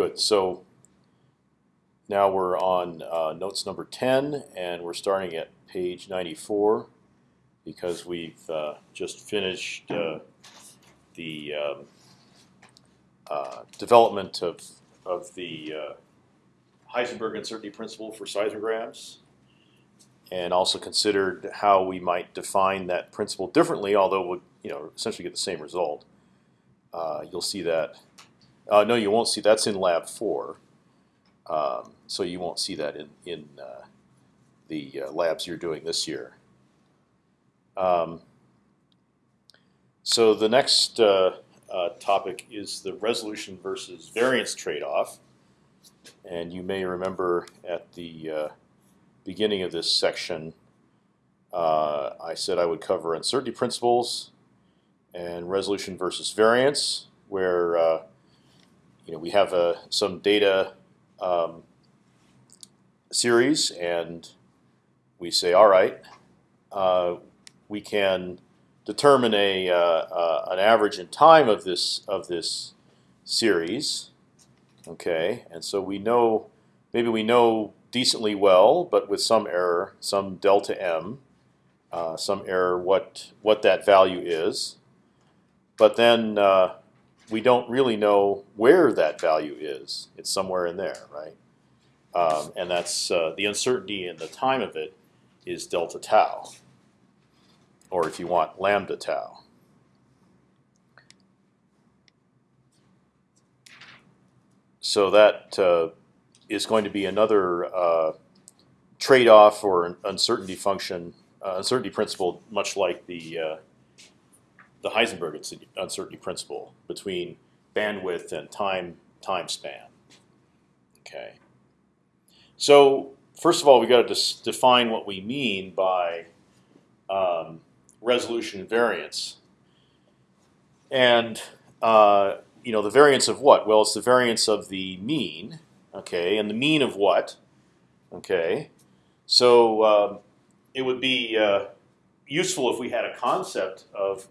good. So now we're on uh, notes number 10, and we're starting at page 94 because we've uh, just finished uh, the um, uh, development of, of the uh, Heisenberg uncertainty principle for seismograms and also considered how we might define that principle differently, although we'll you know essentially get the same result. Uh, you'll see that. Uh, no, you won't see. That's in lab four, um, so you won't see that in in uh, the uh, labs you're doing this year. Um, so the next uh, uh, topic is the resolution versus variance trade-off, and you may remember at the beginning of this section, uh, I said I would cover uncertainty principles and resolution versus variance, where uh, you know we have uh, some data um, series, and we say, all right, uh, we can determine a uh, uh, an average in time of this of this series. Okay, and so we know maybe we know decently well, but with some error, some delta m, uh, some error what what that value is. But then uh, we don't really know where that value is. It's somewhere in there, right? Um, and that's uh, the uncertainty in the time of it is delta tau, or if you want lambda tau. So that uh, is going to be another uh, trade-off or uncertainty function, uh, uncertainty principle, much like the uh, the Heisenberg uncertainty principle between bandwidth and time time span. Okay. So first of all, we got to define what we mean by um, resolution variance, and uh, you know the variance of what? Well, it's the variance of the mean Okay, and the mean of what? Okay, so um, it would be uh, useful if we had a concept of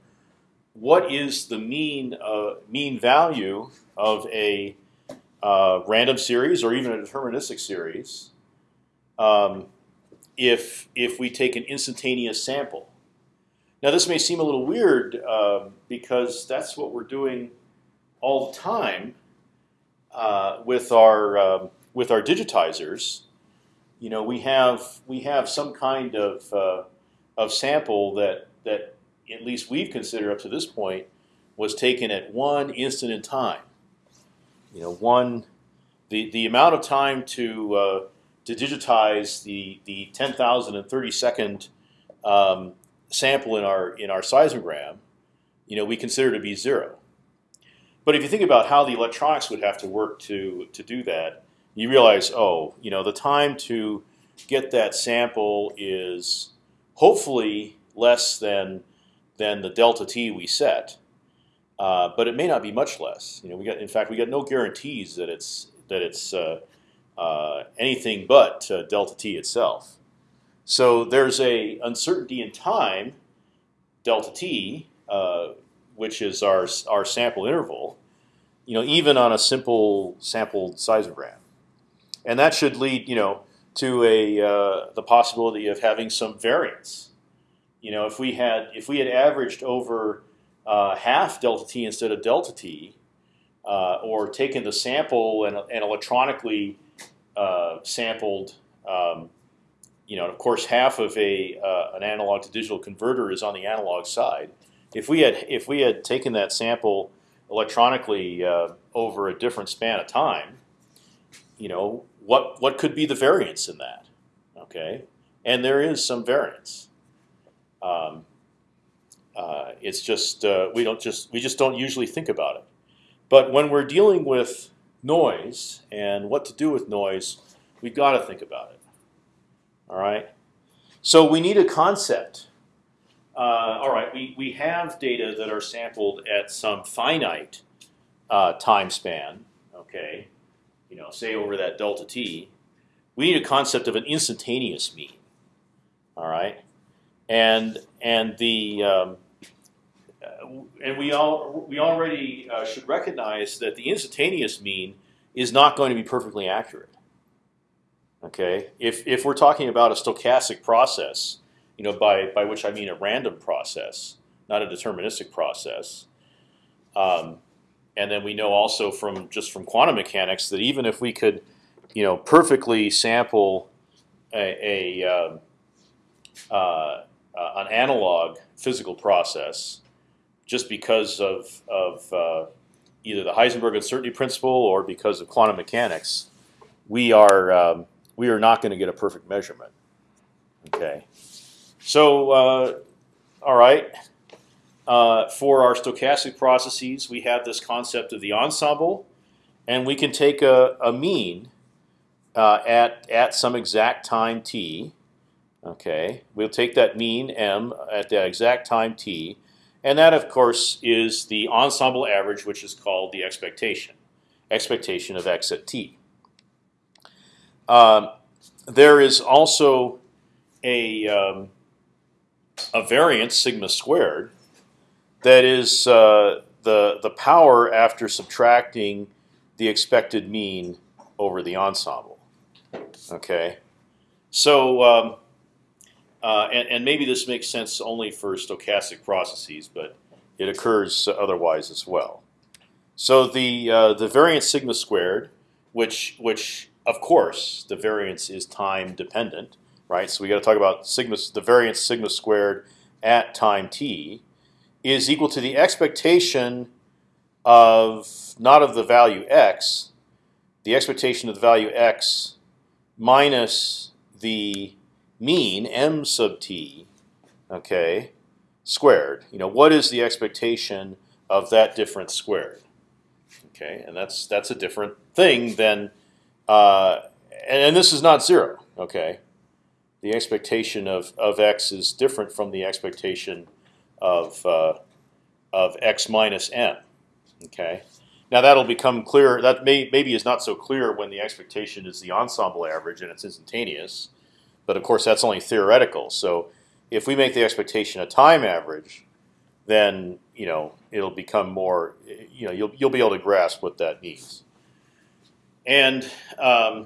what is the mean uh, mean value of a uh, random series or even a deterministic series um, if if we take an instantaneous sample. Now this may seem a little weird um, because that's what we're doing all the time uh, with our um, with our digitizers, you know, we have we have some kind of uh, of sample that that at least we've considered up to this point was taken at one instant in time. You know, one the the amount of time to uh, to digitize the the 10,030 second um, sample in our in our seismogram, you know, we consider to be zero. But if you think about how the electronics would have to work to to do that, you realize, oh, you know, the time to get that sample is hopefully less than than the delta t we set, uh, but it may not be much less. You know, we got in fact we got no guarantees that it's that it's uh, uh, anything but uh, delta t itself. So there's a uncertainty in time, delta t, uh, which is our our sample interval, you know, even on a simple sampled seismogram, and that should lead, you know, to a uh, the possibility of having some variance. You know, if we had if we had averaged over uh, half delta t instead of delta t, uh, or taken the sample and, and electronically uh, sampled, um, you know, of course, half of a uh, an analog to digital converter is on the analog side if we had if we had taken that sample electronically uh, over a different span of time, you know what what could be the variance in that? Okay, and there is some variance. Um, uh, it's just uh, we don't just we just don't usually think about it. But when we're dealing with noise and what to do with noise, we've got to think about it. All right. So we need a concept uh, all right, we, we have data that are sampled at some finite uh, time span, okay, you know, say over that delta t. We need a concept of an instantaneous mean, all right, and and the um, uh, and we all we already uh, should recognize that the instantaneous mean is not going to be perfectly accurate. Okay, if if we're talking about a stochastic process, you know, by by which I mean a random process, not a deterministic process. Um, and then we know also from just from quantum mechanics that even if we could, you know, perfectly sample a, a um, uh, uh, an analog physical process, just because of of uh, either the Heisenberg uncertainty principle or because of quantum mechanics, we are um, we are not going to get a perfect measurement. Okay, so uh, all right. Uh, for our stochastic processes, we have this concept of the ensemble, and we can take a, a mean uh, at at some exact time t. Okay, we'll take that mean m at the exact time t, and that of course is the ensemble average, which is called the expectation, expectation of x at t. Um, there is also a um, a variance sigma squared that is uh, the the power after subtracting the expected mean over the ensemble. Okay, so um, uh, and, and maybe this makes sense only for stochastic processes, but it occurs otherwise as well. So the uh, the variance sigma squared, which which of course, the variance is time dependent, right? So we got to talk about sigma, the variance sigma squared at time t is equal to the expectation of not of the value x, the expectation of the value x minus the mean m sub t, okay, squared. You know, what is the expectation of that difference squared? Okay, and that's that's a different thing than uh, and, and, this is not zero. Okay, the expectation of of x is different from the expectation of uh, of x minus m. Okay, now that'll become clear. That may maybe is not so clear when the expectation is the ensemble average and it's instantaneous, but of course that's only theoretical. So if we make the expectation a time average, then you know it'll become more. You know you'll you'll be able to grasp what that means. And um,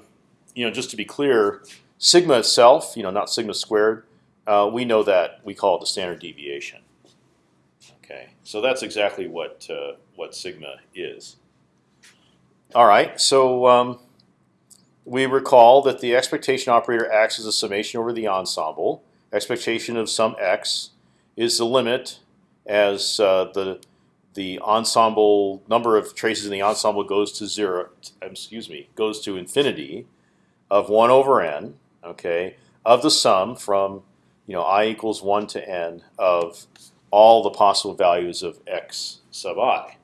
you know, just to be clear, sigma itself, you know, not sigma squared, uh, we know that we call it the standard deviation. Okay, so that's exactly what uh, what sigma is. All right, so um, we recall that the expectation operator acts as a summation over the ensemble. Expectation of some x is the limit as uh, the the ensemble number of traces in the ensemble goes to zero. Excuse me, goes to infinity of one over n. Okay, of the sum from you know i equals one to n of all the possible values of x sub i.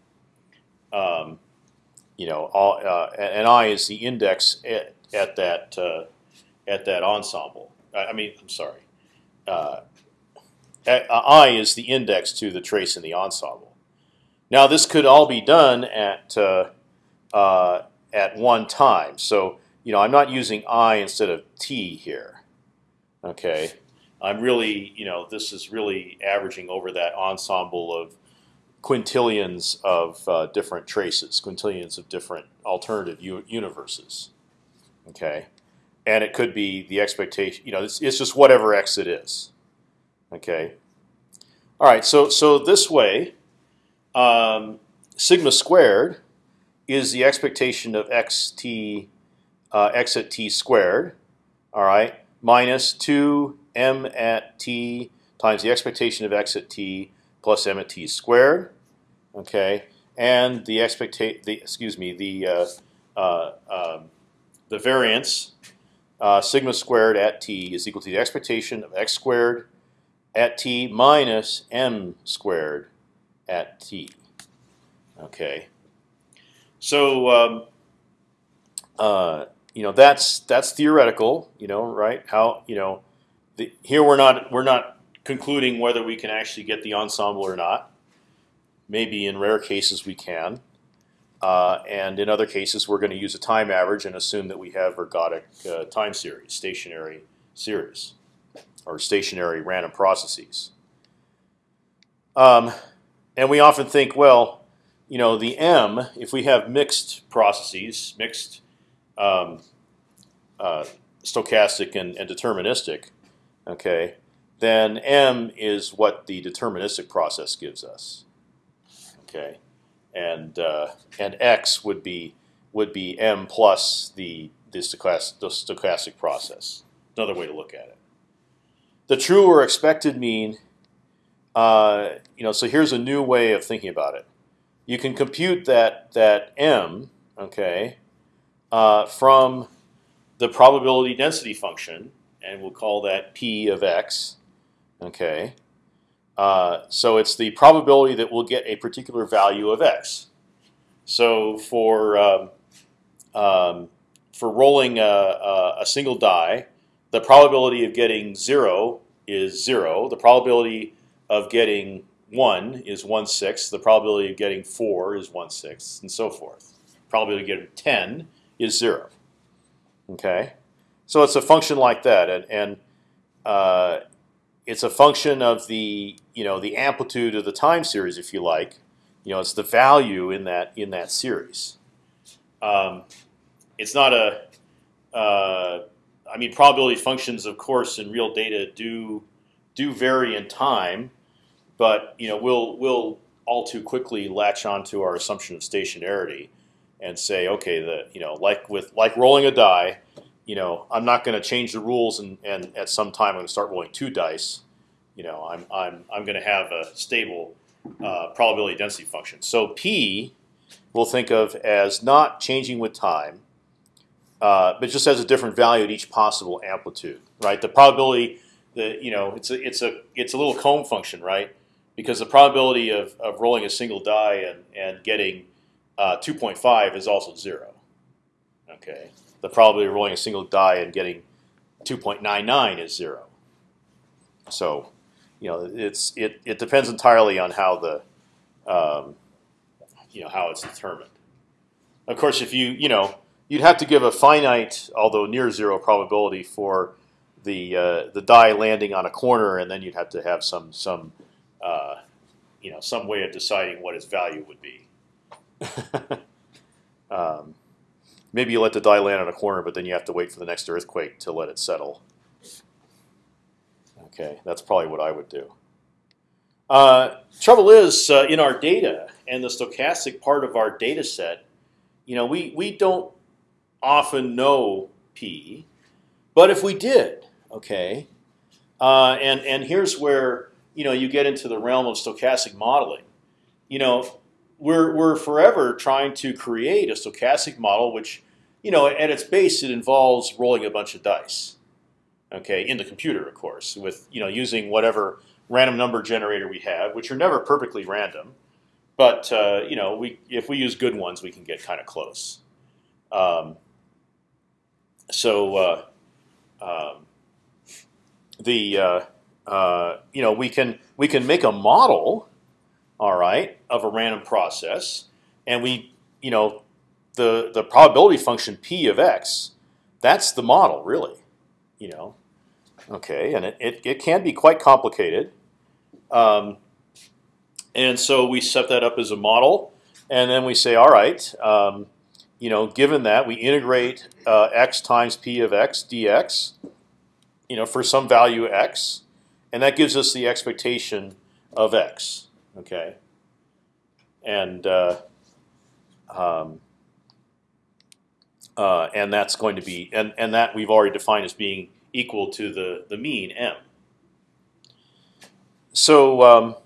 Um, you know, all, uh, and i is the index at, at that uh, at that ensemble. I mean, I'm sorry. Uh, I is the index to the trace in the ensemble. Now this could all be done at uh, uh, at one time. So you know I'm not using i instead of t here. Okay, I'm really you know this is really averaging over that ensemble of quintillions of uh, different traces, quintillions of different alternative universes. Okay, and it could be the expectation. You know, it's, it's just whatever x it is. Okay. All right. So so this way um, sigma squared is the expectation of x t uh, x at t squared. All right, minus two m at t times the expectation of x at t plus m at t squared. Okay, and the expectation the excuse me the uh, uh, um, the variance uh, sigma squared at t is equal to the expectation of x squared at t minus m squared at t. Okay, so um, uh, you know that's that's theoretical. You know, right? How you know the, here we're not we're not concluding whether we can actually get the ensemble or not. Maybe in rare cases we can, uh, and in other cases we're going to use a time average and assume that we have ergodic uh, time series, stationary series, or stationary random processes. Um, and we often think, well, you know, the m, if we have mixed processes, mixed um, uh, stochastic and, and deterministic, okay, then m is what the deterministic process gives us. Okay, and uh, and x would be would be m plus the the stochastic, the stochastic process. Another way to look at it. The true or expected mean, uh, you know, so here's a new way of thinking about it. You can compute that that m, okay, uh, from the probability density function, and we'll call that p of x, okay. Uh, so it's the probability that we'll get a particular value of x. So for um, um, for rolling a, a, a, single die, the probability of getting zero is zero. The probability of getting one is one sixth. The probability of getting four is one sixth, and so forth. Probability of getting ten is zero. Okay, so it's a function like that, and, and uh, it's a function of the you know the amplitude of the time series, if you like. You know, it's the value in that in that series. Um, it's not a. Uh, I mean, probability functions, of course, in real data do do vary in time, but you know, we'll we'll all too quickly latch onto our assumption of stationarity and say, okay, the you know, like with like rolling a die, you know, I'm not going to change the rules and, and at some time I'm going to start rolling two dice. You know, I'm I'm I'm going to have a stable uh, probability density function. So p we'll think of as not changing with time, uh, but just has a different value at each possible amplitude. Right, the probability that you know it's a it's a it's a little comb function, right? Because the probability of, of rolling a single die and and getting uh, 2.5 is also zero. Okay, the probability of rolling a single die and getting 2.99 is zero. So, you know, it's it it depends entirely on how the um, you know how it's determined. Of course, if you you know you'd have to give a finite, although near zero probability for the uh, the die landing on a corner, and then you'd have to have some some uh, you know some way of deciding what its value would be. um, maybe you let the die land on a corner, but then you have to wait for the next earthquake to let it settle. Okay, that's probably what I would do. Uh, trouble is, uh, in our data and the stochastic part of our data set, you know, we, we don't often know p, but if we did, okay, uh, and and here's where you know you get into the realm of stochastic modeling. You know, we're we're forever trying to create a stochastic model, which you know at its base it involves rolling a bunch of dice, okay, in the computer, of course, with you know using whatever random number generator we have, which are never perfectly random, but uh, you know we if we use good ones, we can get kind of close. Um, so uh, um, the uh, uh, you know we can we can make a model, all right, of a random process, and we you know the the probability function p of x, that's the model really, you know, okay, and it it, it can be quite complicated, um, and so we set that up as a model, and then we say, all right. Um, you know, given that we integrate uh, x times p of x dx, you know, for some value x, and that gives us the expectation of x. Okay, and uh, um, uh, and that's going to be and and that we've already defined as being equal to the the mean m. So um,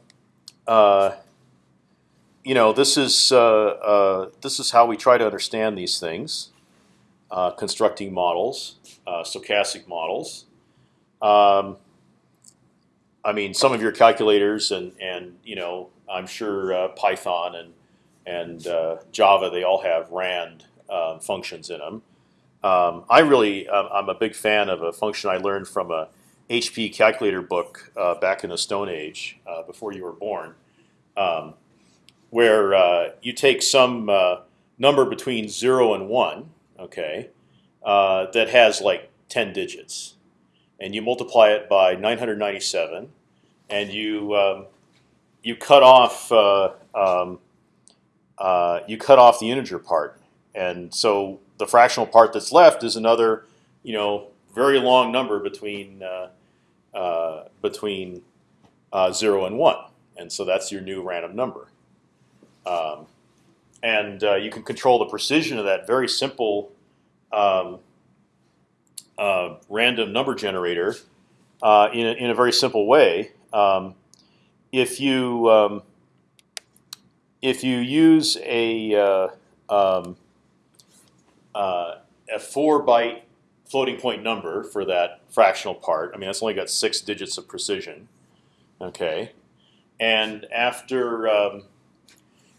uh, you know this is uh, uh, this is how we try to understand these things, uh, constructing models, stochastic models. Um, I mean, some of your calculators and and you know, I'm sure uh, Python and and uh, Java they all have rand um, functions in them. Um, I really um, I'm a big fan of a function I learned from a HP calculator book uh, back in the Stone Age uh, before you were born, um, where uh, you take some uh, number between zero and one, okay, that has like ten digits and you multiply it by 997, and you um, you cut off uh, um, uh, you cut off the integer part, and so the fractional part that's left is another, you know, very long number between uh, uh, between uh, zero and one, and so that's your new random number. Um, and uh, you can control the precision of that very simple um, uh, random number generator uh, in, a, in a very simple way. Um, if you um, if you use a uh, um, uh, a four byte floating point number for that fractional part, I mean that's only got six digits of precision. Okay, and after um,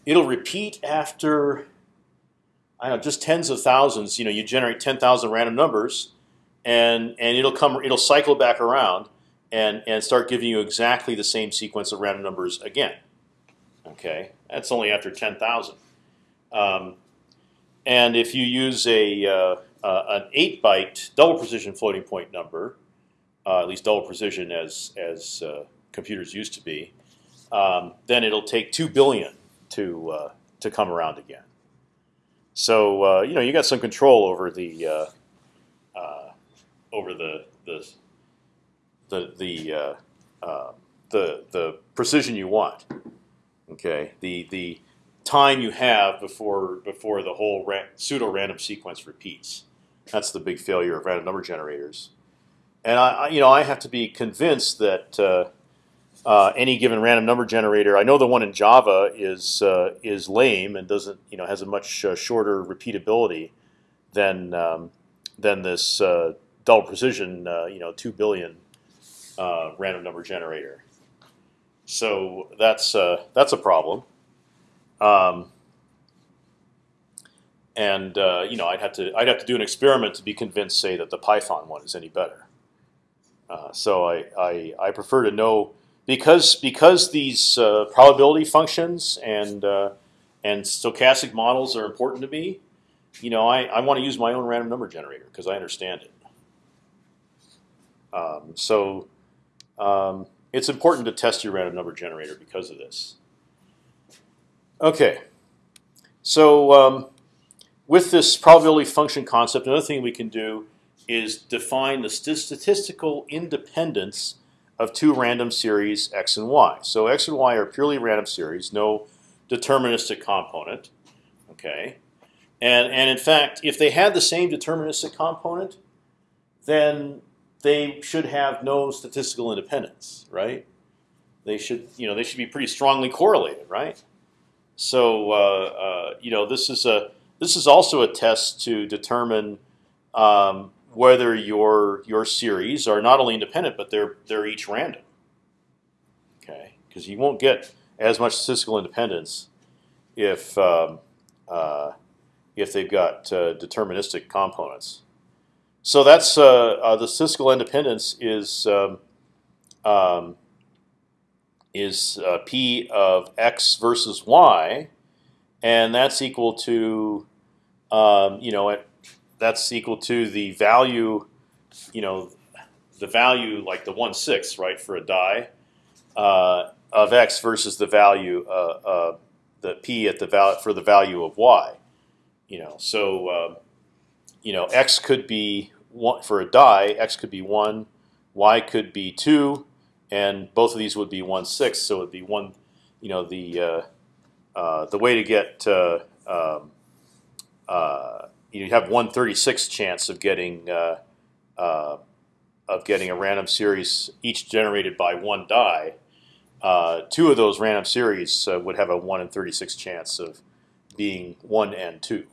it'll repeat after I don't know just tens of thousands. You know, you generate ten thousand random numbers, and and it'll come it'll cycle back around and and start giving you exactly the same sequence of random numbers again. Okay, that's only after ten thousand. Um, and if you use a uh, uh, an eight byte double precision floating point number, uh, at least double precision as as uh, computers used to be, um, then it'll take two billion to uh, to come around again. So uh, you know you got some control over the over the the the the uh, uh, the the precision you want. Okay, the the time you have before before the whole ra pseudo random sequence repeats. That's the big failure of random number generators. And I, I you know I have to be convinced that uh, uh any given random number generator. I know the one in Java is uh, is lame and doesn't you know has a much uh, shorter repeatability than um, than this double precision, uh, you know, two billion uh, random number generator. So that's uh, that's a problem. Um, and uh, you know, I'd have to I'd have to do an experiment to be convinced, say, that the Python one is any better. Uh, so I, I, I prefer to know because because these uh, probability functions and and stochastic models are important to me. You know, I, I want to use my own random number generator because I understand it. Um, so um, it's important to test your random number generator because of this. Okay, so um, with this probability function concept, another thing we can do is define the statistical independence of two random series x and y. So x and y are purely random series, no deterministic component. Okay, and and in fact, if they had the same deterministic component, then they should have no statistical independence, right? They should, you know, they should be pretty strongly correlated, right? So, uh, uh, you know, this is a this is also a test to determine um, whether your your series are not only independent, but they're they're each random. Okay, because you won't get as much statistical independence if um, uh, if they've got uh, deterministic components. So that's uh, uh, the statistical independence is um, um, is uh, p of x versus y, and that's equal to um, you know it, that's equal to the value you know the value like the one sixth right for a die uh, of x versus the value uh, uh, the p at the value for the value of y. You know so um, you know x could be one, for a die, x could be one, y could be two, and both of these would be one sixth. So it would be one. You know the uh, uh, the way to get uh, um, uh, you have one thirty six chance of getting uh, uh, of getting a random series each generated by one die. two of those random series would have a one in thirty six chance of being one and two.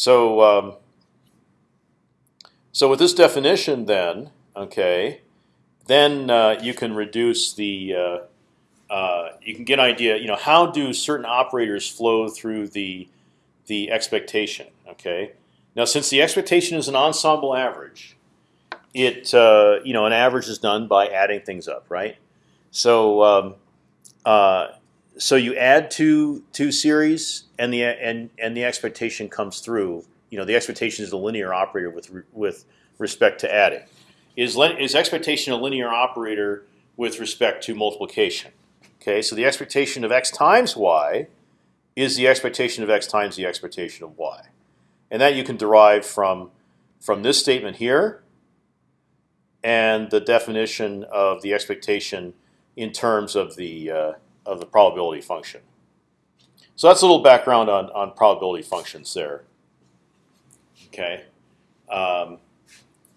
So, um, so with this definition, then, okay, then uh, you can reduce the, uh, uh, you can get an idea. You know, how do certain operators flow through the the expectation? Okay, now since the expectation is an ensemble average, it uh, you know an average is done by adding things up, right? So um, uh, so you add two two series, and the and and the expectation comes through. You know, the expectation is a linear operator with with respect to adding. Is is expectation a linear operator with respect to multiplication? Okay, so the expectation of x times y is the expectation of x times the expectation of y, and that you can derive from from this statement here and the definition of the expectation in terms of the uh, of the probability function. So that's a little background on on probability functions there. Okay, um,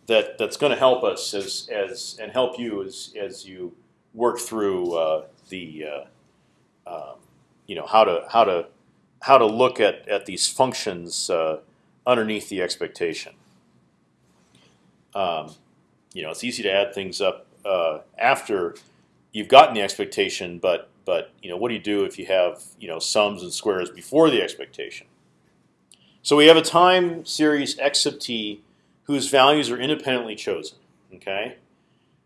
that that's going to help us as as and help you as as you work through uh, the uh, um, you know how to how to how to look at at these functions uh, underneath the expectation. Um, you know, it's easy to add things up uh, after you've gotten the expectation, but but you know, what do you do if you have you know sums and squares before the expectation? So we have a time series x sub t whose values are independently chosen. Okay,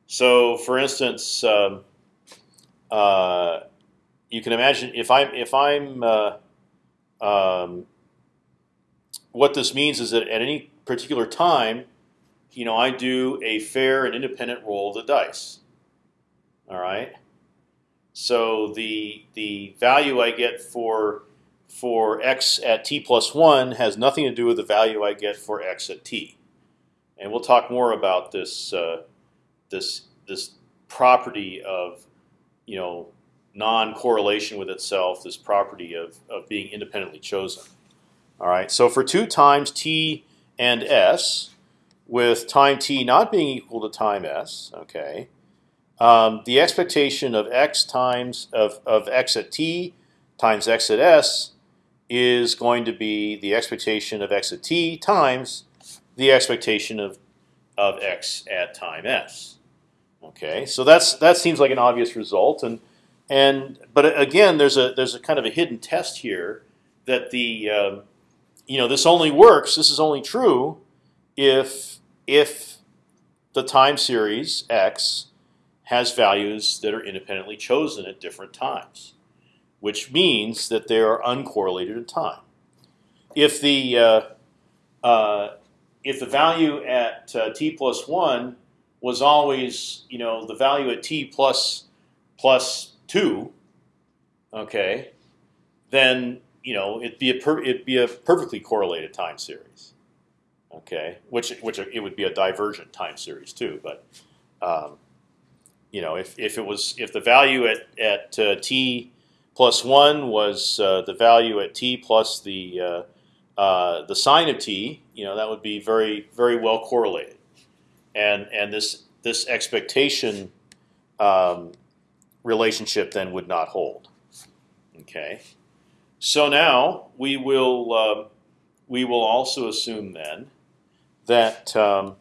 so for instance, um, uh, you can imagine if I'm if I'm uh, um, what this means is that at any particular time, you know, I do a fair and independent roll of the dice. All right. So the the value I get for for x at t plus one has nothing to do with the value I get for x at t, and we'll talk more about this uh, this this property of you know non-correlation with itself, this property of of being independently chosen. All right. So for two times t and s, with time t not being equal to time s, okay, um, the expectation of x times of, of x at t times x at s is going to be the expectation of x at t times the expectation of of x at time s. Okay, so that's that seems like an obvious result, and and but again, there's a there's a kind of a hidden test here that the um, you know this only works. This is only true if if the time series x has values that are independently chosen at different times, which means that they are uncorrelated in time. If the uh, uh, if the value at uh, t plus one was always, you know, the value at t plus plus two, okay, then you know it'd be a per, it'd be a perfectly correlated time series, okay, which which it would be a divergent time series too, but um, you know, if, if it was if the value at at uh, t plus one was uh, the value at t plus the uh, uh, the sine of t, you know, that would be very very well correlated, and and this this expectation um, relationship then would not hold. Okay, so now we will um, we will also assume then that um,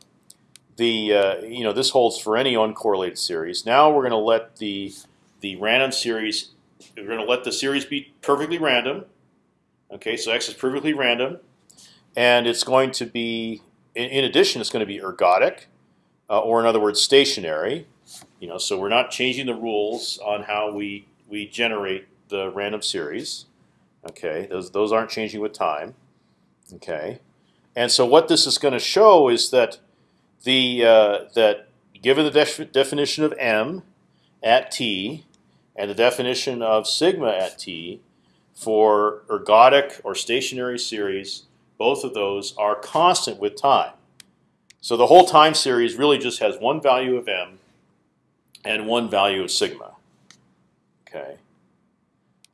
the uh, you know this holds for any uncorrelated series. Now we're going to let the the random series we're going to let the series be perfectly random. Okay, so x is perfectly random, and it's going to be in, in addition it's going to be ergodic, uh, or in other words stationary. You know, so we're not changing the rules on how we we generate the random series. Okay, those those aren't changing with time. Okay, and so what this is going to show is that the uh, that given the def definition of m at t and the definition of sigma at t for ergodic or stationary series, both of those are constant with time. So the whole time series really just has one value of m and one value of sigma. Okay.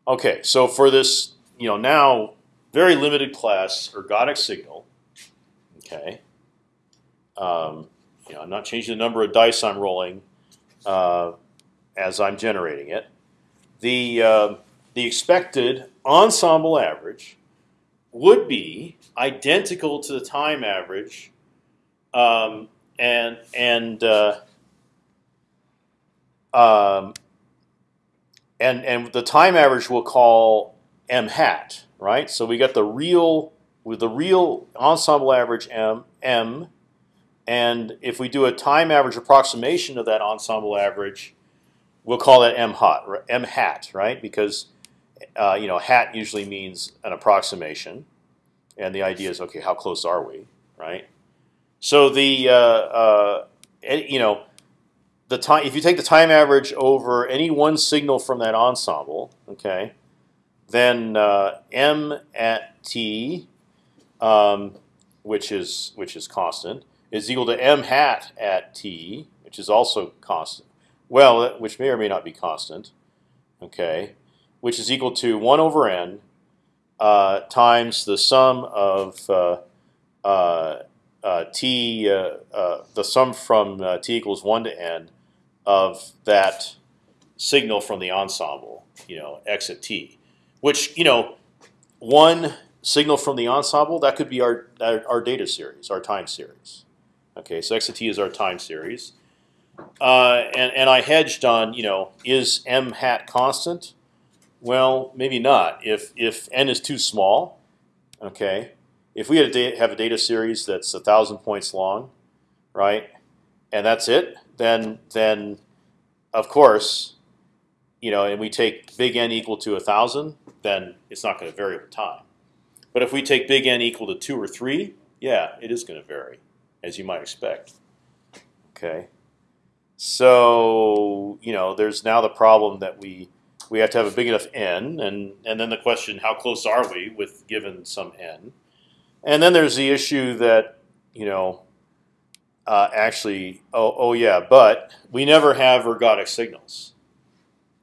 Okay. So for this, you know, now very limited class ergodic signal. Okay. Um, you know, I'm not changing the number of dice I'm rolling uh, as I'm generating it. The uh, the expected ensemble average would be identical to the time average, um, and and uh, um, and and the time average we'll call m hat, right? So we got the real with the real ensemble average m m and if we do a time average approximation of that ensemble average, we'll call that m hat, m hat, right? Because uh, you know, hat usually means an approximation, and the idea is okay, how close are we, right? So the uh, uh, you know, the time if you take the time average over any one signal from that ensemble, okay, then uh, m at t, um, which is which is constant, is equal to m hat at t, which is also constant. Well, which may or may not be constant, okay, which is equal to one over n uh, times the sum of uh, uh, uh t, uh, uh, the sum from t equals one to n of that signal from the ensemble, you know, x at t, which you know, one signal from the ensemble that could be our our, our data series, our time series. Okay, so x at t is our time series, uh, and and I hedged on you know is m hat constant well, maybe not. If if n is too small, okay. If we had a have a data series that's a thousand points long, right, and that's it, then then of course, you know, and we take big N equal to a thousand, then it's not going to vary over time. But if we take big N equal to two or three, yeah, it is going to vary, as you might expect. Okay. So you know, there's now the problem that we we have to have a big enough n, and and then the question, how close are we with given some n? And then there's the issue that you know, uh, actually, oh oh yeah, but we never have ergodic signals.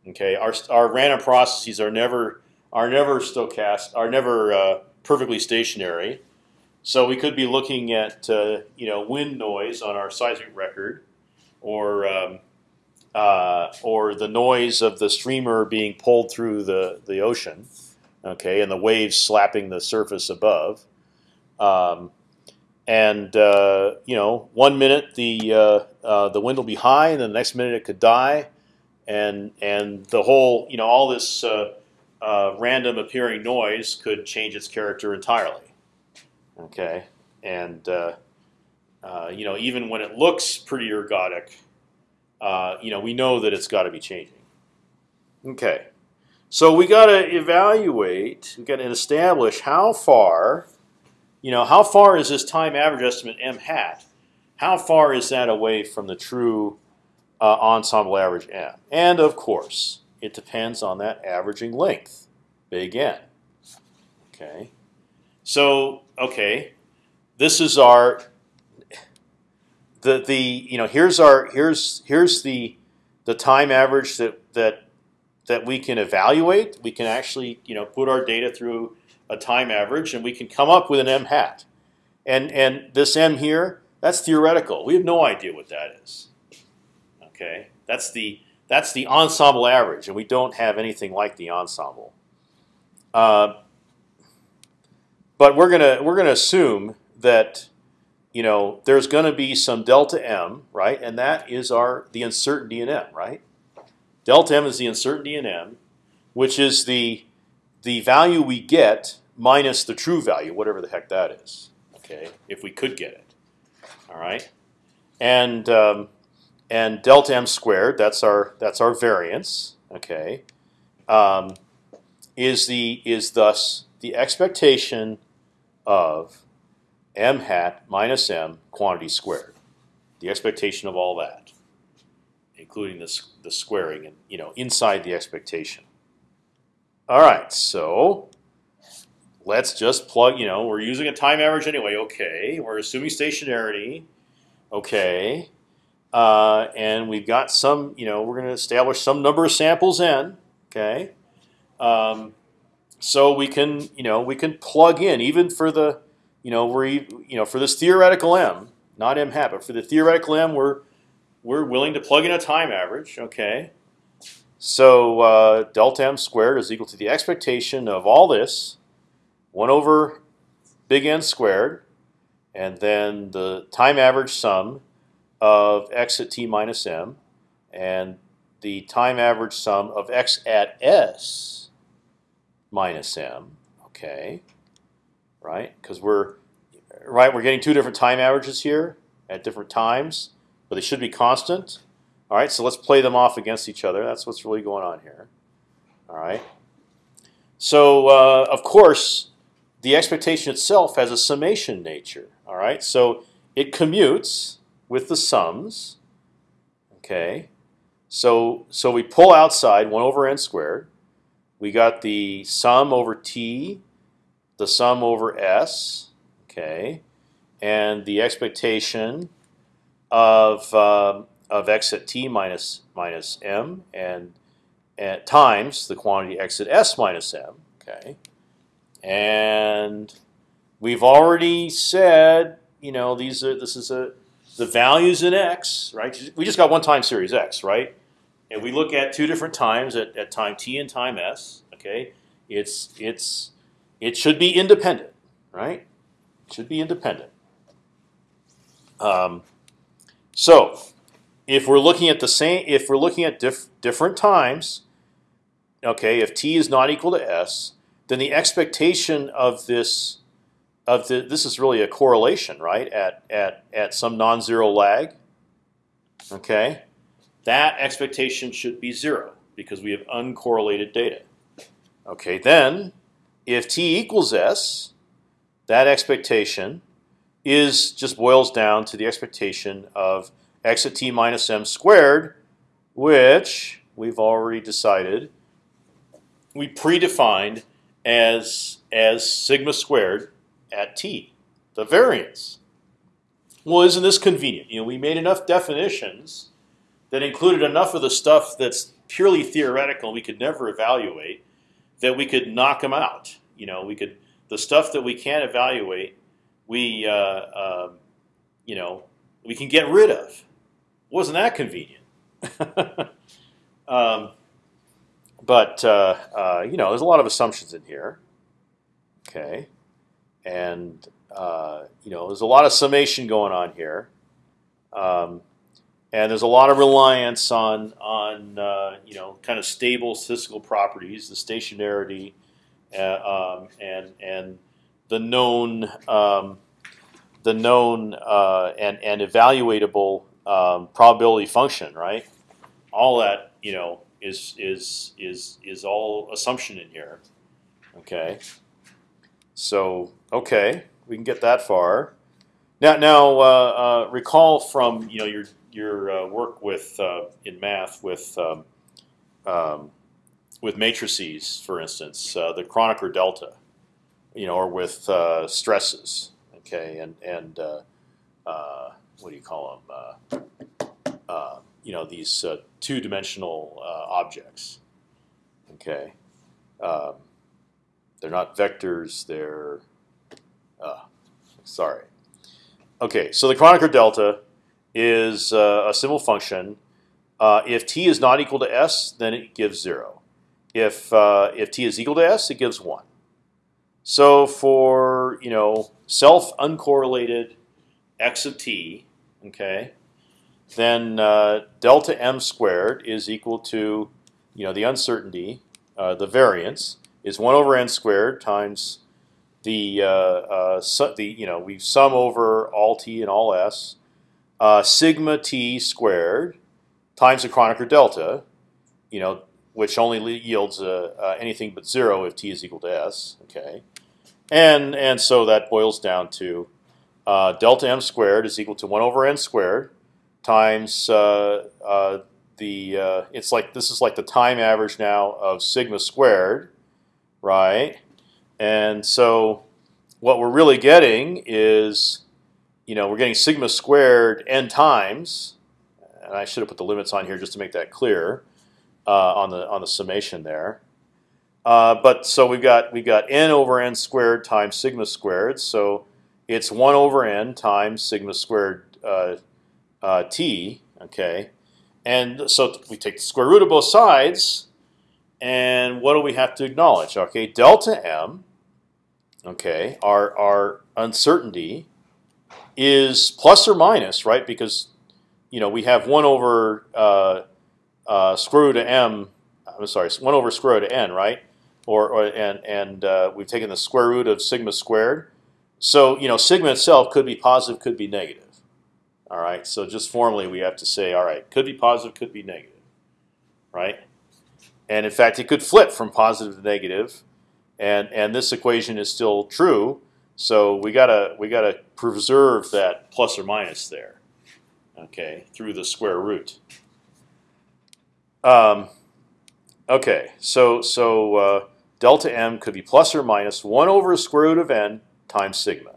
Okay, our our random processes are never are never stochastic, are never uh, perfectly stationary. So we could be looking at uh, you know wind noise on our seismic record, or um, uh, or the noise of the streamer being pulled through the the ocean, okay, and the waves slapping the surface above. Um, and uh, you know, one minute the uh, uh, the wind will be high, and the next minute it could die, and and the whole you know all this uh, random appearing noise could change its character entirely. Okay, and you know even when it looks pretty ergodic, uh, you know, we know that it's got to be changing. Okay, so we got to evaluate, we got to establish how far, you know, how far is this time average estimate m hat? How far is that away from the true uh, ensemble average m? And of course, it depends on that averaging length, big N. Okay, so okay, this is our the the you know here's our here's here's the the time average that that that we can evaluate. We can actually you know put our data through a time average, and we can come up with an m hat. And and this m here, that's theoretical. We have no idea what that is. Okay, that's the that's the ensemble average, and we don't have anything like the ensemble. Uh, but we're gonna we're gonna assume that you know, there's going to be some delta m, right? And that is our the uncertainty in m, right? Delta m is the uncertainty in m, which is the the value we get minus the true value, whatever the heck that is. Okay, if we could get it. All right, and um, and delta m squared, that's our that's our variance. Okay, um, is the is thus the expectation of m hat minus m quantity squared. The expectation of all that, including the the squaring, and you know inside the expectation. All right, so let's just plug. You know, we're using a time average anyway. Okay, we're assuming stationarity. Okay, uh, and we've got some. You know, we're going to establish some number of samples n. Okay, um, so we can you know we can plug in even for the you know, we're you know for this theoretical m, not m hat, but for the theoretical m, we're we're willing to plug in a time average. Okay, so uh, delta m squared is equal to the expectation of all this, one over big N squared, and then the time average sum of x at t minus m, and the time average sum of x at s minus m. Okay right? Because we're right, we're getting two different time averages here at different times, but they should be constant. All right, so let's play them off against each other. That's what's really going on here. All right. So uh, of course, the expectation itself has a summation nature. All right, so it commutes with the sums. Okay, so so we pull outside one over n squared. We got the sum over t, the sum over s. Okay, and the expectation of um, of x at t minus minus m and, and times the quantity x at s minus m. Okay, and we've already said you know these are this is a the values in x right. We just got one time series x right, and we look at two different times at, at time t and time s. Okay, it's it's it should be independent, right? It should be independent. Um, so, if we're looking at the same, if we're looking at diff different times, okay, if t is not equal to s, then the expectation of this of the this is really a correlation, right? At at at some non-zero lag, okay, that expectation should be zero because we have uncorrelated data. Okay, then if t equals s, that expectation is just boils down to the expectation of x at t minus m squared, which we've already decided we predefined as as sigma squared at t, the variance. Well, isn't this convenient? You know, we made enough definitions that included enough of the stuff that's purely theoretical we could never evaluate that we could knock them out. You know, we could the stuff that we can't evaluate we uh, uh, you know we can get rid of. Wasn't that convenient? um, but uh, uh, you know, there's a lot of assumptions in here. Okay, and uh, you know, there's a lot of summation going on here, um, and there's a lot of reliance on on uh, you know kind of stable statistical properties, the stationarity, uh, um, and and the known um, the known uh, and and evaluatable um, probability function, right? All that you know is is is is all assumption in here. Okay. So okay, we can get that far. Now now uh, uh, recall from you know your your uh, work with uh, in math with um, um, with matrices, for instance, uh, the Kronecker delta you know, or with uh, stresses. Okay, and and uh, uh, what do you call them? You know, these two-dimensional objects. Okay, um, they're not vectors. They're sorry. Okay, so the Kronecker delta is a simple function. if t is not equal to s, then it gives zero. If if t is equal to s, it gives one. So for you know self uncorrelated x of t, okay, then uh, delta m squared is equal to you know the uncertainty, uh, the variance is one over n squared times the uh, uh the you know we sum over all t and all s uh, sigma t squared times the Kronecker delta, you know which only yields uh, anything but zero if t is equal to s. Okay, and and so that boils down to uh, delta m squared is equal to one over n squared times uh, uh, the uh, it's like this is like the time average now of sigma squared, right? And so what we're really getting is, you know, we're getting sigma squared n times, and I should have put the limits on here just to make that clear uh, on the on the summation there. Uh, but so we've got we've got n over n squared times sigma squared. So it's one over n times sigma squared uh, uh, t. Okay, and so we take the square root of both sides, and what do we have to acknowledge? Okay, delta m. Okay, our our uncertainty is plus or minus, right? Because you know we have one over uh, uh, square root of m. I'm sorry, one over square root of n, right? or, or and and uh, we've taken the square root of sigma squared. So you know sigma itself could be positive, could be negative. All right. So just formally, we have to say, all right, could be positive, could be negative, right? And in fact, it could flip from positive to negative, and and this equation is still true. So we gotta we gotta preserve that plus or minus there, okay, through the square root. Um, okay, so so uh, delta m could be plus or minus one over square root of n times sigma.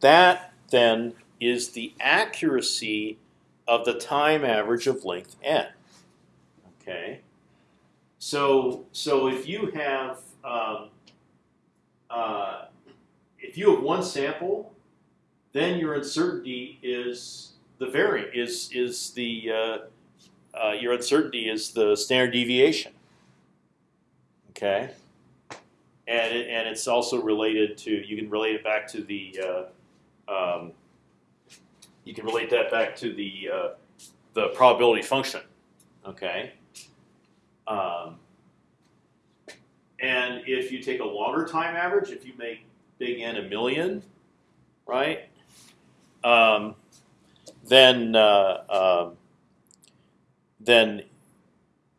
That then is the accuracy of the time average of length n. Okay. So so if you have um, uh, if you have one sample, then your uncertainty is the variant is is the uh, uh, your uncertainty is the standard deviation. Okay, and it, and it's also related to you can relate it back to the uh, um, you can relate that back to the uh, the probability function. Okay. Um, and if you take a longer time average, if you make big N a million, right? Um, then uh, um, then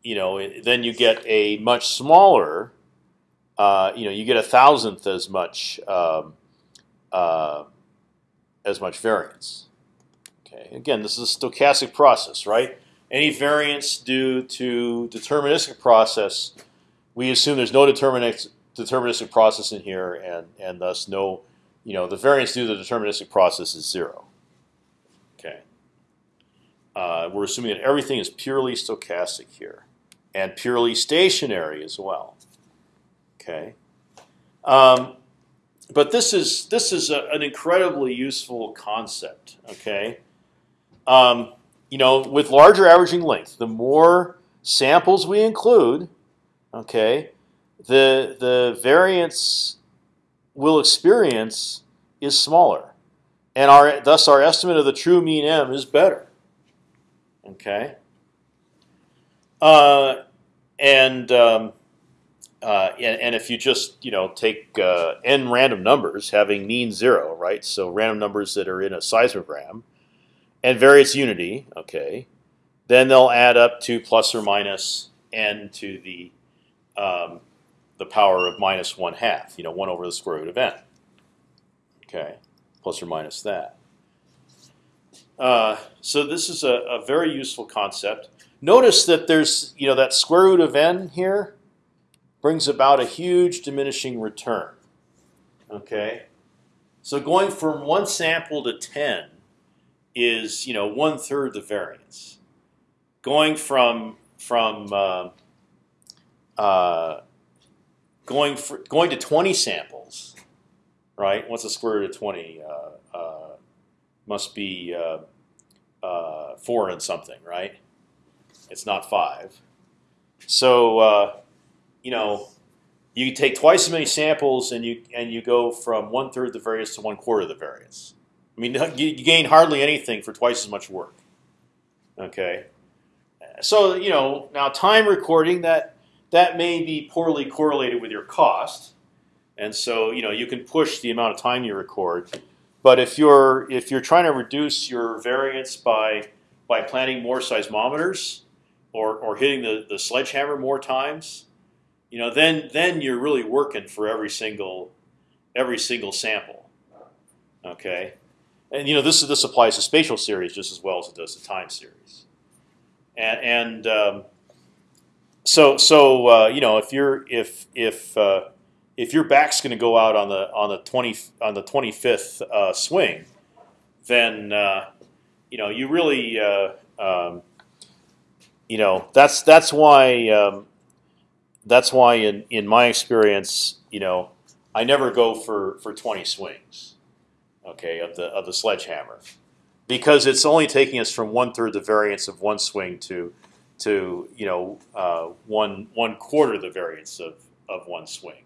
you know then you get a much smaller. Uh, you know, you get a thousandth as much um, uh, as much variance. Okay, again, this is a stochastic process, right? Any variance due to deterministic process, we assume there's no deterministic deterministic process in here, and and thus no, you know, the variance due to the deterministic process is zero. Okay. Uh, we're assuming that everything is purely stochastic here, and purely stationary as well. Okay. Um, but this is this is a, an incredibly useful concept. Okay. Um, you know, with larger averaging length, the more samples we include, okay, the the variance we'll experience is smaller, and our thus our estimate of the true mean m is better. Okay. Uh, and, um, uh, and and if you just you know take uh, n random numbers having mean zero, right? So random numbers that are in a seismogram, and variance unity, okay, then they'll add up to plus or minus n to the um, the power of minus one half. You know, one over the square root of n. Okay, plus or minus that. Uh, so this is a, a, very useful concept. Notice that there's you know that square root of n here brings about a huge diminishing return. Okay, so going from one sample to ten is you know one third the variance. Going from from uh, uh, going for going to 20 samples, right? What's the square root of 20? Uh, uh, must be uh, uh, four and something, right? It's not five. So uh, you know, you take twice as many samples and you and you go from one third the variance to one quarter the variance. I mean, you, you gain hardly anything for twice as much work. Okay, so you know now time recording that that may be poorly correlated with your cost, and so you know you can push the amount of time you record. But if you're if you're trying to reduce your variance by by planting more seismometers or or hitting the the sledgehammer more times, you know then then you're really working for every single every single sample. Okay, and you know this this applies to spatial series just as well as it does to time series, and and um, so so uh, you know if you're if if uh, if your back's going to go out on the on the twenty on the twenty fifth uh, swing, then uh, you know you really uh, um, you know that's that's why um, that's why in in my experience you know I never go for for twenty swings, okay of the of the sledgehammer, because it's only taking us from one third the variance of one swing to to you know uh, one one quarter the variance of of one swing,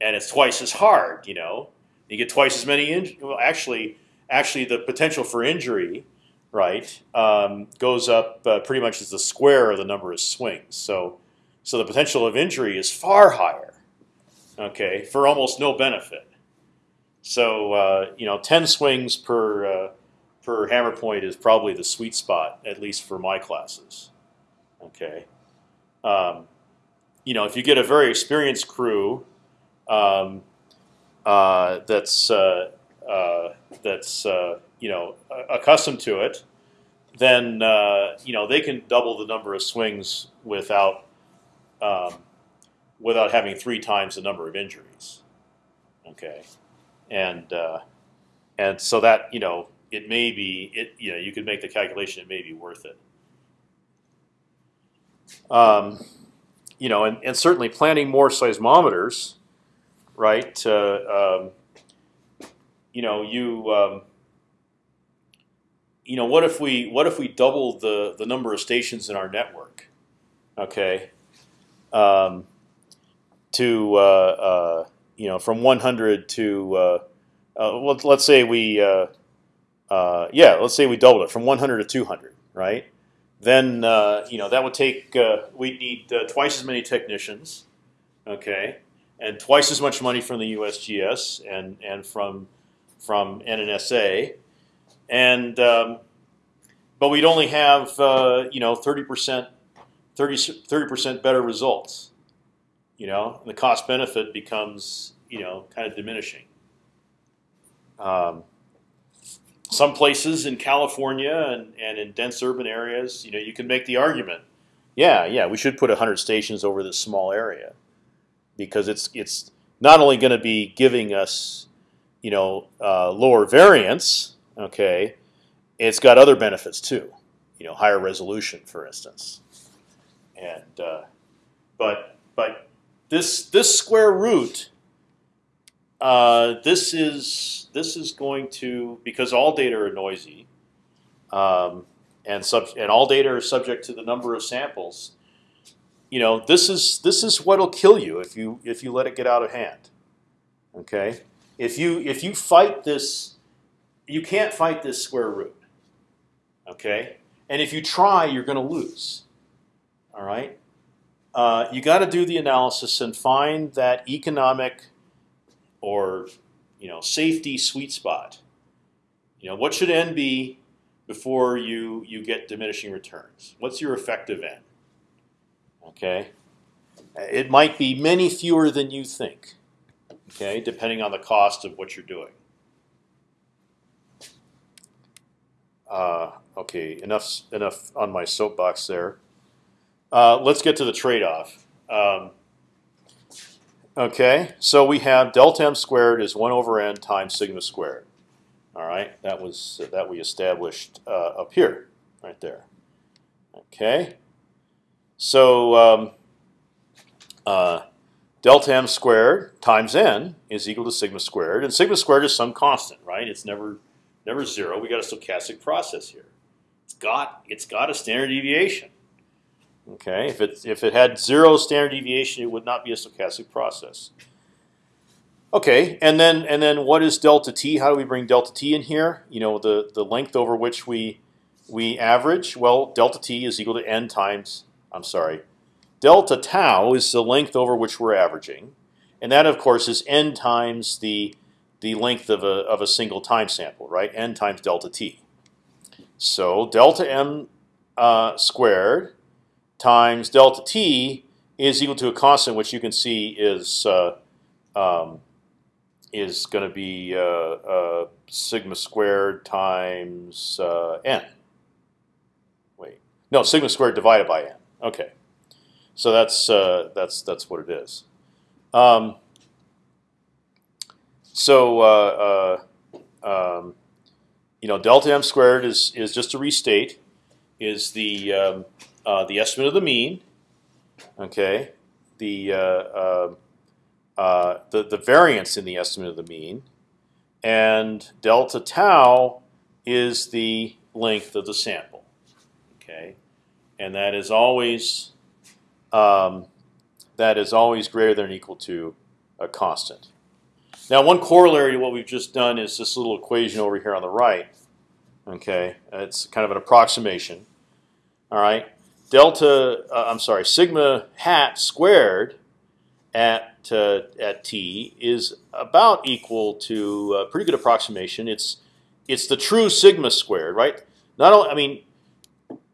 and it's twice as hard. You know, you get twice as many. well, actually, actually, the potential for injury, right, um, goes up uh, pretty much as the square of the number of swings. So, so the potential of injury is far higher. Okay, for almost no benefit. So uh, you know, ten swings per uh, per hammer point is probably the sweet spot, at least for my classes. Okay, um, you know, if you get a very experienced crew um, uh, that's uh, uh, that's uh, you know accustomed to it, then uh, you know they can double the number of swings without um, without having three times the number of injuries. Okay, and uh, and so that you know it may be it you know you could make the calculation it may be worth it. Um, you know, and, and certainly planting more seismometers, right? Uh, um, you know, you um, you know, what if we what if we double the the number of stations in our network? Okay, um, to uh, uh, you know from 100 to uh, uh let's, let's say we uh, uh, yeah let's say we double it from 100 to 200, right? Then you know that would take we'd need twice as many technicians, okay, and twice as much money from the USGS and and from from NNSA and um, but we'd only have uh, you know thirty percent, 30 percent better results. You know, and the cost benefit becomes you know kind of diminishing. Um, some places in California and, and in dense urban areas, you know, you can make the argument, yeah, yeah, we should put hundred stations over this small area, because it's it's not only going to be giving us, you know, uh, lower variance, Okay, it's got other benefits too. You know, higher resolution, for instance. And uh, but but this this square root. Uh, this is this is going to because all data are noisy, um, and sub and all data are subject to the number of samples. You know, this is this is what'll kill you if you if you let it get out of hand. Okay, if you if you fight this you can't fight this square root. Okay, and if you try, you're going to lose. All right, uh, you got to do the analysis and find that economic or you know safety sweet spot. You know what should n be before you you get diminishing returns? What's your effective n? Okay, it might be many fewer than you think. Okay, depending on the cost of what you're doing. Uh, okay, enough enough on my soapbox there. Uh, let's get to the trade-off. Um, okay, so we have delta m squared is one over n times sigma squared. All right, that was that we established uh, up here, right there. Okay, so um, uh, delta m squared times n is equal to sigma squared, and sigma squared is some constant, right? It's never never zero. We got a stochastic process here. It's got it's got a standard deviation. Okay, if it if it had zero standard deviation, it would not be a stochastic process. Okay, and then and then what is delta t? How do we bring delta t in here? You know the the length over which we we average. Well, delta t is equal to n times. I'm sorry, delta tau is the length over which we're averaging, and that of course is n times the the length of a, of a single time sample, right? n times delta t. So delta m uh, squared times delta t is equal to a constant, which you can see is uh, um, is going to be uh, uh, sigma squared times uh, n. Wait, no, sigma squared divided by n. Okay, so that's uh, that's that's what it is. Um, so um, you know, delta m squared is is just to restate is the um, uh, the estimate of the mean. Okay, the uh, uh, uh, the the variance in the estimate of the mean, and delta tau is the length of the sample. Okay, and that is always um, that is always greater than or equal to a constant. Now, one corollary to what we've just done is this little equation over here on the right. Okay, it's kind of an approximation. All right, delta, uh, I'm sorry, sigma hat squared at uh, at t is about equal to a pretty good approximation. It's it's the true sigma squared, right? Not only, I mean,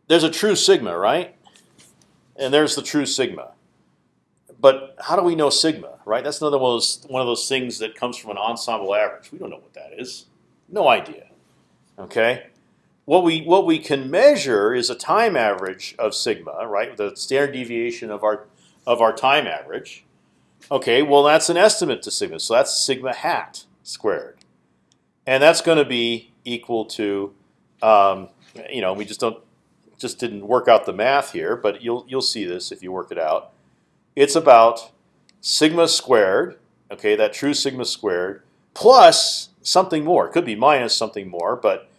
there's a true sigma, right? And there's the true sigma but how do we know sigma, right? That's another one of those one of those things that comes from an ensemble average. We don't know what that is. No idea. Okay. What we what we can measure is a time average of sigma, right? The standard deviation of our of our time average. Okay, well that's an estimate to sigma, so that's sigma hat squared, and that's going to be equal to, um, you know, we just don't just didn't work out the math here, but you'll you'll see this if you work it out. It's about sigma squared, okay, that true sigma squared plus something more. It could be minus something more, but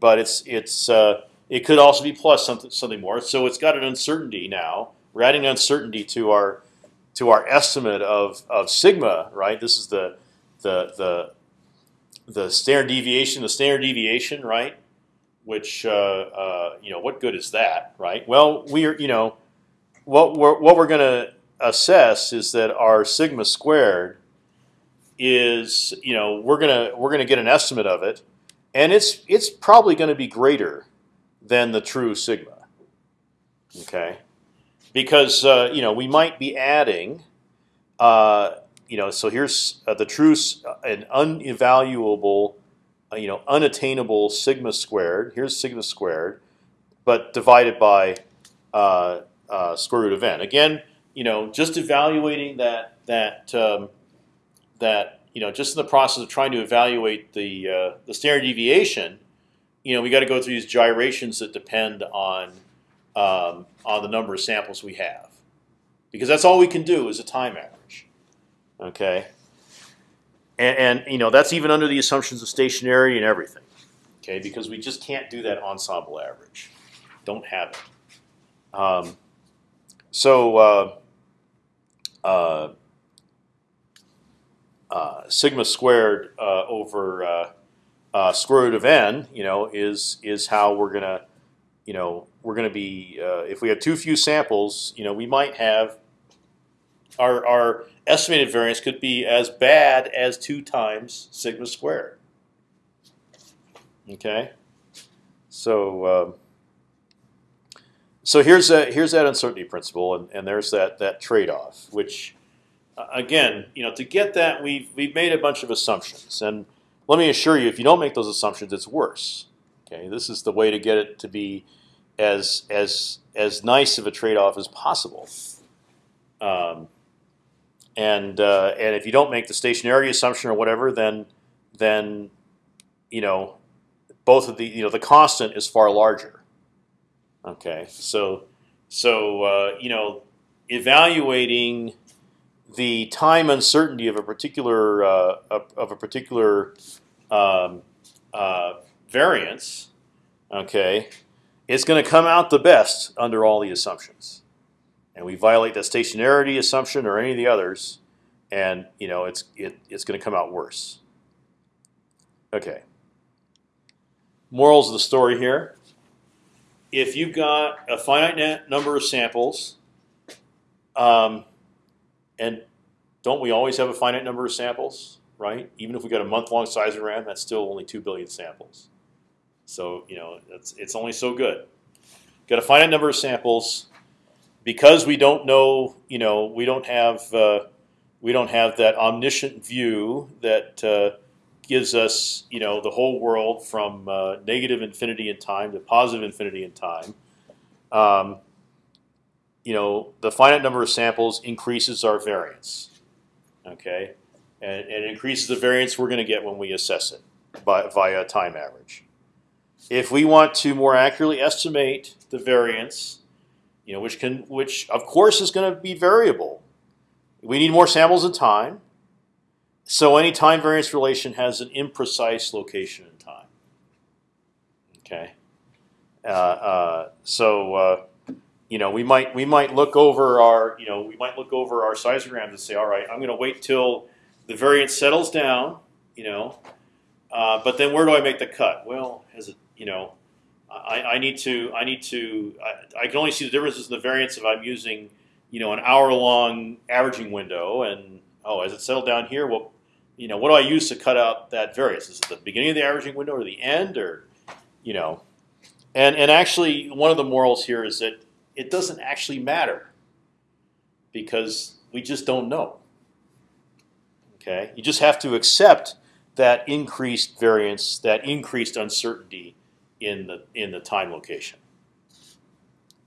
but it's it's uh, it could also be plus something something more. So it's got an uncertainty now. We're adding uncertainty to our to our estimate of of sigma, right? This is the the the the standard deviation, the standard deviation, right? Which uh, uh, you know, what good is that, right? Well, we are, you know, what we're what we're going to assess is that our sigma squared is, you know, we're gonna we're gonna get an estimate of it, and it's it's probably going to be greater than the true sigma. Okay, because uh, you know we might be adding, uh, you know, so here's uh, the true an unevaluable, uh, you know, unattainable sigma squared. Here's sigma squared, but divided by uh, uh, square root of n. Again, you know, just evaluating that that um, that you know, just in the process of trying to evaluate the uh, the standard deviation, you know, we got to go through these gyrations that depend on um, on the number of samples we have, because that's all we can do is a time average. Okay, and, and you know that's even under the assumptions of stationarity and everything. Okay, because we just can't do that ensemble average. Don't have it. Um, so. Uh, uh, uh, sigma squared uh, over uh, uh, square root of n, you know, is is how we're gonna, you know, we're gonna be if we have too few samples, you know, we might have our our estimated variance could be as bad as two times sigma squared. Okay, so. Um, so here's a, here's that uncertainty principle, and, and there's that that trade-off, which again, you know, to get that, we've we've made a bunch of assumptions, and let me assure you, if you don't make those assumptions, it's worse. Okay, this is the way to get it to be as as as nice of a trade-off as possible. Um, and uh, and if you don't make the stationarity assumption or whatever, then then you know both of the you know the constant is far larger. Okay, so so uh, you know evaluating the time uncertainty of a particular uh, of a particular um, uh, variance, okay, is going to come out the best under all the assumptions. And we violate that stationarity assumption or any of the others, and you know it's it, it's going to come out worse. Okay. Morals of the story here: If you've got a finite number of samples. Um, and don't we always have a finite number of samples, right? Even if we got a month-long seismogram, that's still only two billion samples. So you know, it's it's only so good. Got a finite number of samples because we don't know. You know, we don't have uh, we don't have that omniscient view that uh, gives us you know the whole world from uh, negative infinity in time to positive infinity in time. Um, you know, the finite number of samples increases our variance. Okay, and, and it increases the variance we're going to get when we assess it by, via time average. If we want to more accurately estimate the variance, you know, which can, which of course is going to be variable. We need more samples of time. So any time variance relation has an imprecise location in time. Okay. Uh, uh, so uh, you know, we might we might look over our you know we might look over our seismograms and say, all right, I'm going to wait till the variance settles down, you know, uh, but then where do I make the cut? Well, as it you know, I, I need to I need to I, I, can only see the differences in the variance if I'm using you know an hour long averaging window, and oh, as it settled down here, well, you know, what do I use to cut out that variance? Is it the beginning of the averaging window or the end, or you know, and and actually one of the morals here is that it doesn't actually matter because we just don't know. Okay, you just have to accept that increased variance, that increased uncertainty in the in the time location.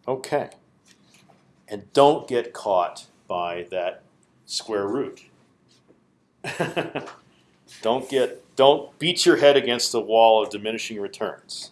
Okay. And don't get caught by that square root. don't get don't beat your head against the wall of diminishing returns.